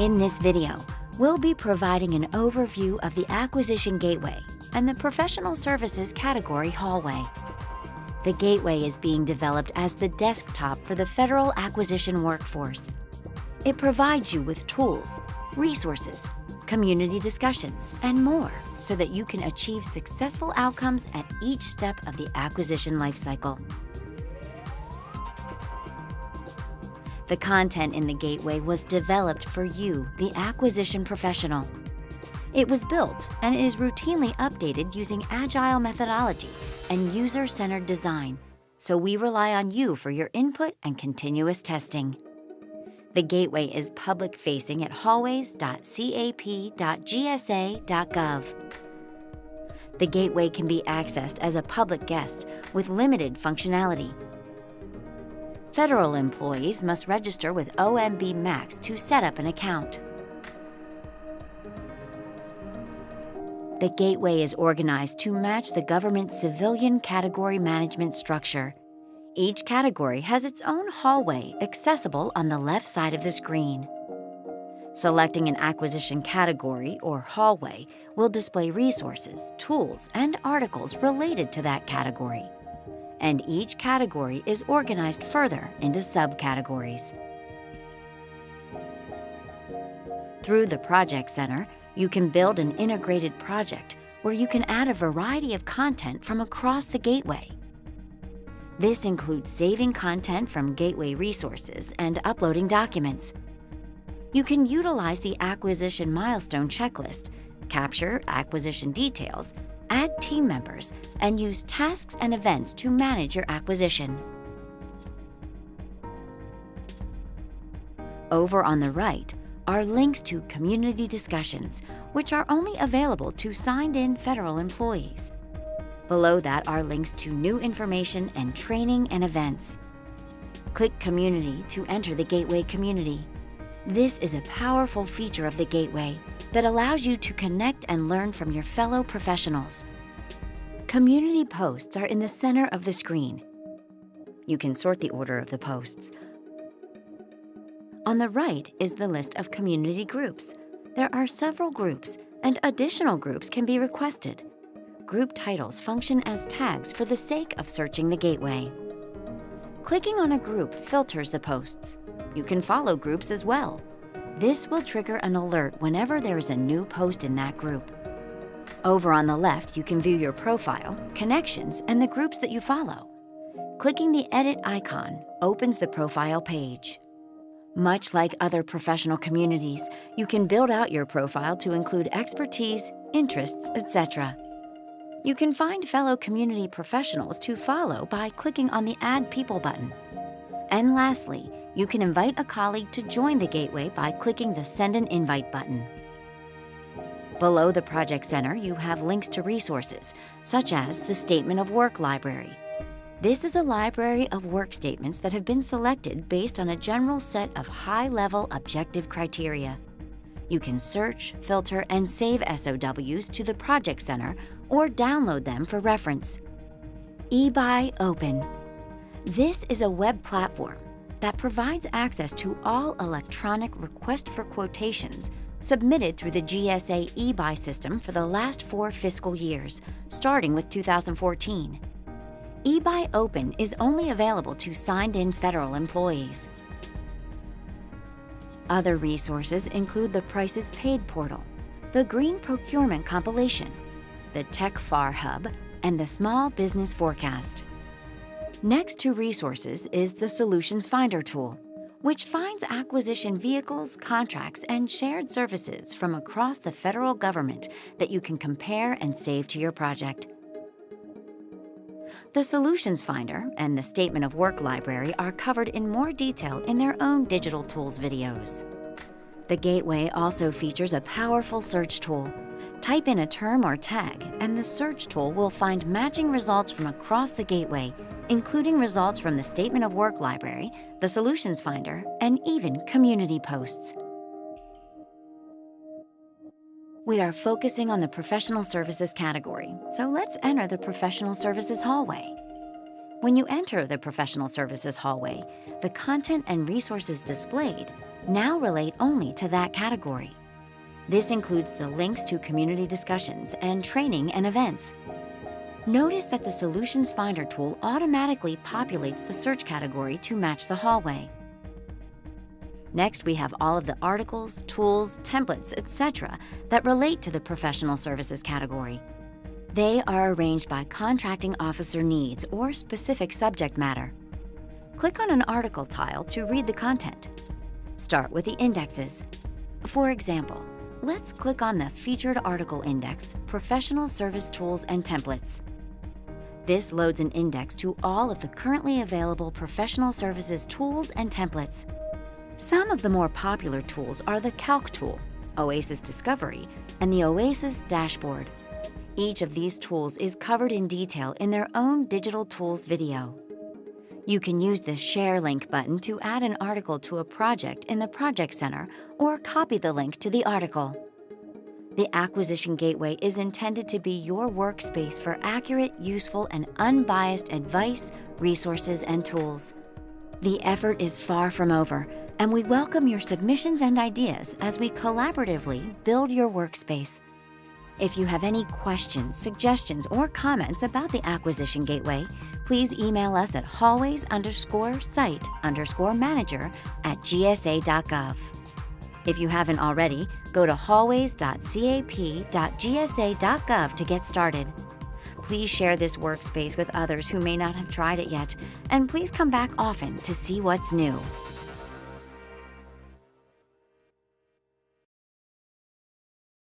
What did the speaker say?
In this video, we'll be providing an overview of the Acquisition Gateway and the Professional Services category hallway. The Gateway is being developed as the desktop for the federal acquisition workforce. It provides you with tools, resources, community discussions, and more so that you can achieve successful outcomes at each step of the acquisition lifecycle. The content in the Gateway was developed for you, the acquisition professional. It was built and is routinely updated using agile methodology and user-centered design, so we rely on you for your input and continuous testing. The Gateway is public-facing at hallways.cap.gsa.gov. The Gateway can be accessed as a public guest with limited functionality Federal employees must register with OMB Max to set up an account. The Gateway is organized to match the government's civilian category management structure. Each category has its own hallway accessible on the left side of the screen. Selecting an acquisition category or hallway will display resources, tools, and articles related to that category and each category is organized further into subcategories. Through the Project Center, you can build an integrated project where you can add a variety of content from across the gateway. This includes saving content from gateway resources and uploading documents. You can utilize the acquisition milestone checklist, capture acquisition details, add team members, and use tasks and events to manage your acquisition. Over on the right are links to community discussions, which are only available to signed-in federal employees. Below that are links to new information and training and events. Click Community to enter the Gateway community. This is a powerful feature of the Gateway that allows you to connect and learn from your fellow professionals. Community posts are in the center of the screen. You can sort the order of the posts. On the right is the list of community groups. There are several groups, and additional groups can be requested. Group titles function as tags for the sake of searching the gateway. Clicking on a group filters the posts. You can follow groups as well. This will trigger an alert whenever there is a new post in that group. Over on the left, you can view your profile, connections, and the groups that you follow. Clicking the Edit icon opens the profile page. Much like other professional communities, you can build out your profile to include expertise, interests, etc. You can find fellow community professionals to follow by clicking on the Add People button. And lastly, you can invite a colleague to join the Gateway by clicking the Send an Invite button. Below the Project Center, you have links to resources, such as the Statement of Work Library. This is a library of work statements that have been selected based on a general set of high-level objective criteria. You can search, filter, and save SOWs to the Project Center or download them for reference. eBuy Open. This is a web platform that provides access to all electronic request for quotations submitted through the GSA eBuy system for the last four fiscal years, starting with 2014. eBuy Open is only available to signed-in federal employees. Other resources include the Prices Paid portal, the Green Procurement Compilation, the TechFAR Hub, and the Small Business Forecast. Next to resources is the Solutions Finder tool, which finds acquisition vehicles, contracts, and shared services from across the federal government that you can compare and save to your project. The Solutions Finder and the Statement of Work Library are covered in more detail in their own digital tools videos. The Gateway also features a powerful search tool Type in a term or tag, and the search tool will find matching results from across the gateway, including results from the Statement of Work Library, the Solutions Finder, and even community posts. We are focusing on the professional services category, so let's enter the professional services hallway. When you enter the professional services hallway, the content and resources displayed now relate only to that category. This includes the links to community discussions and training and events. Notice that the Solutions Finder tool automatically populates the search category to match the hallway. Next, we have all of the articles, tools, templates, etc. that relate to the professional services category. They are arranged by contracting officer needs or specific subject matter. Click on an article tile to read the content. Start with the indexes. For example, let's click on the Featured Article Index, Professional Service Tools and Templates. This loads an index to all of the currently available professional services tools and templates. Some of the more popular tools are the Calc tool, Oasis Discovery, and the Oasis Dashboard. Each of these tools is covered in detail in their own Digital Tools video. You can use the Share Link button to add an article to a project in the Project Center or copy the link to the article. The Acquisition Gateway is intended to be your workspace for accurate, useful, and unbiased advice, resources, and tools. The effort is far from over, and we welcome your submissions and ideas as we collaboratively build your workspace. If you have any questions, suggestions, or comments about the Acquisition Gateway, please email us at hallways underscore site underscore manager at gsa.gov. If you haven't already, go to hallways.cap.gsa.gov to get started. Please share this workspace with others who may not have tried it yet, and please come back often to see what's new.